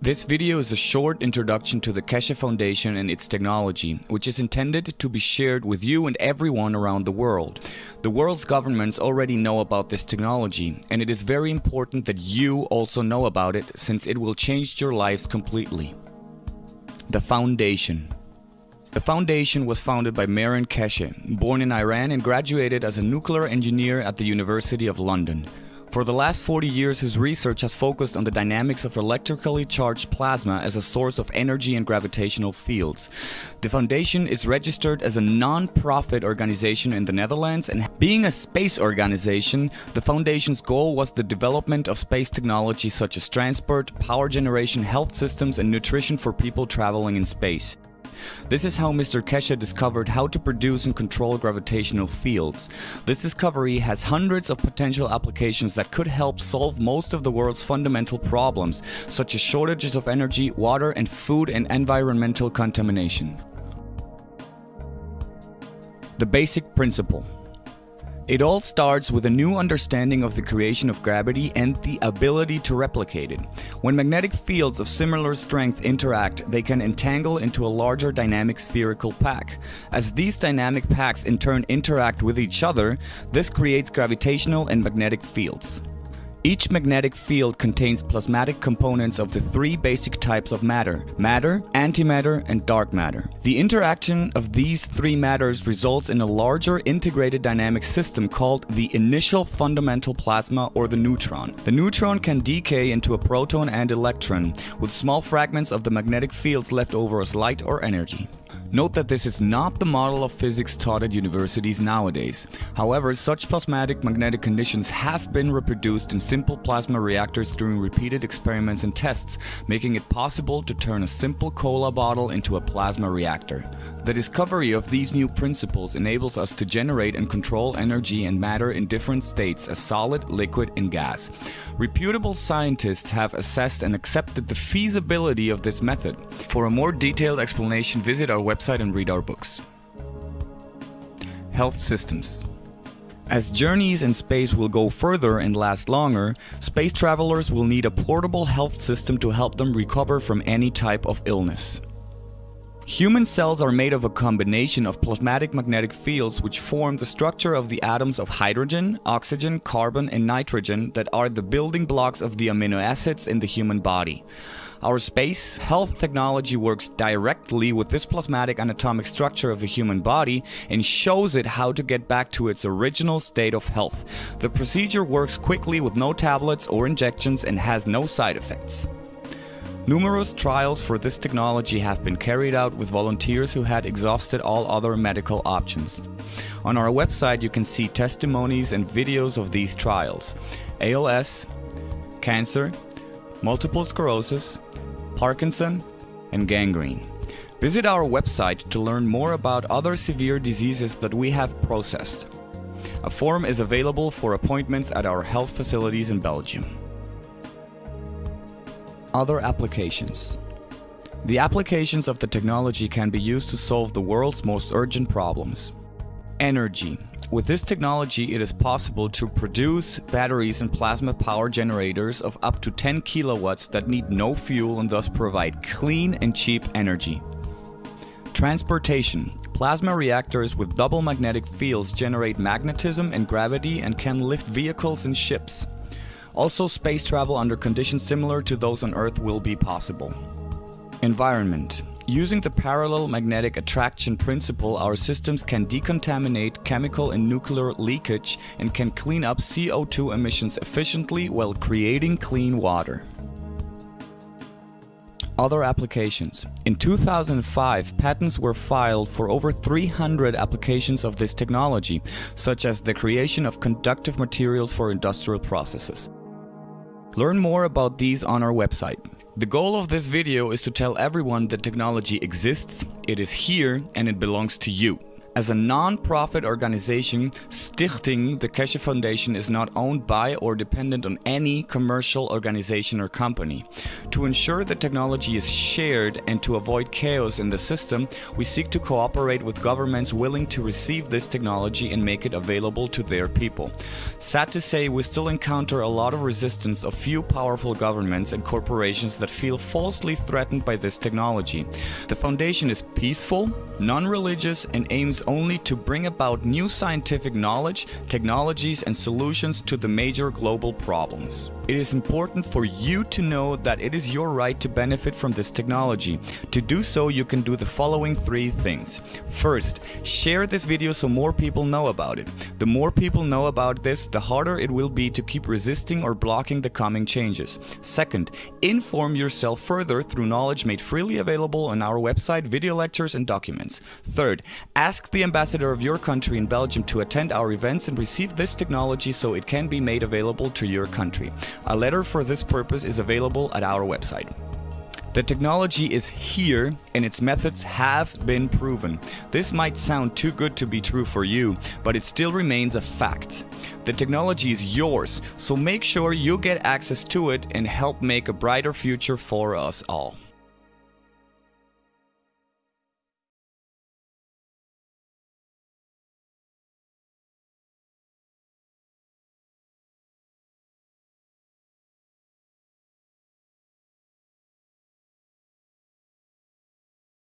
This video is a short introduction to the Keshe Foundation and its technology, which is intended to be shared with you and everyone around the world. The world's governments already know about this technology, and it is very important that you also know about it since it will change your lives completely. The Foundation the foundation was founded by Mehran Keshe, born in Iran and graduated as a nuclear engineer at the University of London. For the last 40 years, his research has focused on the dynamics of electrically charged plasma as a source of energy and gravitational fields. The foundation is registered as a non-profit organization in the Netherlands and being a space organization, the foundation's goal was the development of space technology such as transport, power generation, health systems and nutrition for people traveling in space. This is how Mr. Keshe discovered how to produce and control gravitational fields. This discovery has hundreds of potential applications that could help solve most of the world's fundamental problems, such as shortages of energy, water and food and environmental contamination. The basic principle it all starts with a new understanding of the creation of gravity and the ability to replicate it. When magnetic fields of similar strength interact, they can entangle into a larger dynamic spherical pack. As these dynamic packs in turn interact with each other, this creates gravitational and magnetic fields. Each magnetic field contains plasmatic components of the three basic types of matter, matter, antimatter and dark matter. The interaction of these three matters results in a larger integrated dynamic system called the initial fundamental plasma or the neutron. The neutron can decay into a proton and electron, with small fragments of the magnetic fields left over as light or energy. Note that this is not the model of physics taught at universities nowadays. However, such plasmatic magnetic conditions have been reproduced in simple plasma reactors during repeated experiments and tests, making it possible to turn a simple cola bottle into a plasma reactor. The discovery of these new principles enables us to generate and control energy and matter in different states as solid, liquid and gas. Reputable scientists have assessed and accepted the feasibility of this method. For a more detailed explanation visit our website and read our books. Health Systems as journeys in space will go further and last longer, space travelers will need a portable health system to help them recover from any type of illness. Human cells are made of a combination of plasmatic magnetic fields which form the structure of the atoms of hydrogen, oxygen, carbon and nitrogen that are the building blocks of the amino acids in the human body. Our space health technology works directly with this plasmatic anatomic structure of the human body and shows it how to get back to its original state of health. The procedure works quickly with no tablets or injections and has no side effects. Numerous trials for this technology have been carried out with volunteers who had exhausted all other medical options. On our website you can see testimonies and videos of these trials. ALS, cancer, multiple sclerosis, Parkinson, and gangrene. Visit our website to learn more about other severe diseases that we have processed. A form is available for appointments at our health facilities in Belgium. Other applications The applications of the technology can be used to solve the world's most urgent problems. Energy. With this technology it is possible to produce batteries and plasma power generators of up to 10 kilowatts that need no fuel and thus provide clean and cheap energy. Transportation. Plasma reactors with double magnetic fields generate magnetism and gravity and can lift vehicles and ships. Also, space travel under conditions similar to those on Earth will be possible. Environment. Using the parallel magnetic attraction principle, our systems can decontaminate chemical and nuclear leakage and can clean up CO2 emissions efficiently while creating clean water. Other applications. In 2005, patents were filed for over 300 applications of this technology, such as the creation of conductive materials for industrial processes. Learn more about these on our website. The goal of this video is to tell everyone that technology exists, it is here and it belongs to you. As a non-profit organization, Stichting the Keshe Foundation is not owned by or dependent on any commercial organization or company. To ensure that technology is shared and to avoid chaos in the system, we seek to cooperate with governments willing to receive this technology and make it available to their people. Sad to say, we still encounter a lot of resistance of few powerful governments and corporations that feel falsely threatened by this technology. The foundation is peaceful, non-religious and aims only to bring about new scientific knowledge, technologies and solutions to the major global problems. It is important for you to know that it is your right to benefit from this technology. To do so, you can do the following three things. First, share this video so more people know about it. The more people know about this, the harder it will be to keep resisting or blocking the coming changes. Second, inform yourself further through knowledge made freely available on our website, video lectures and documents. Third, ask the ambassador of your country in Belgium to attend our events and receive this technology so it can be made available to your country. A letter for this purpose is available at our website. The technology is here and its methods have been proven. This might sound too good to be true for you, but it still remains a fact. The technology is yours, so make sure you get access to it and help make a brighter future for us all.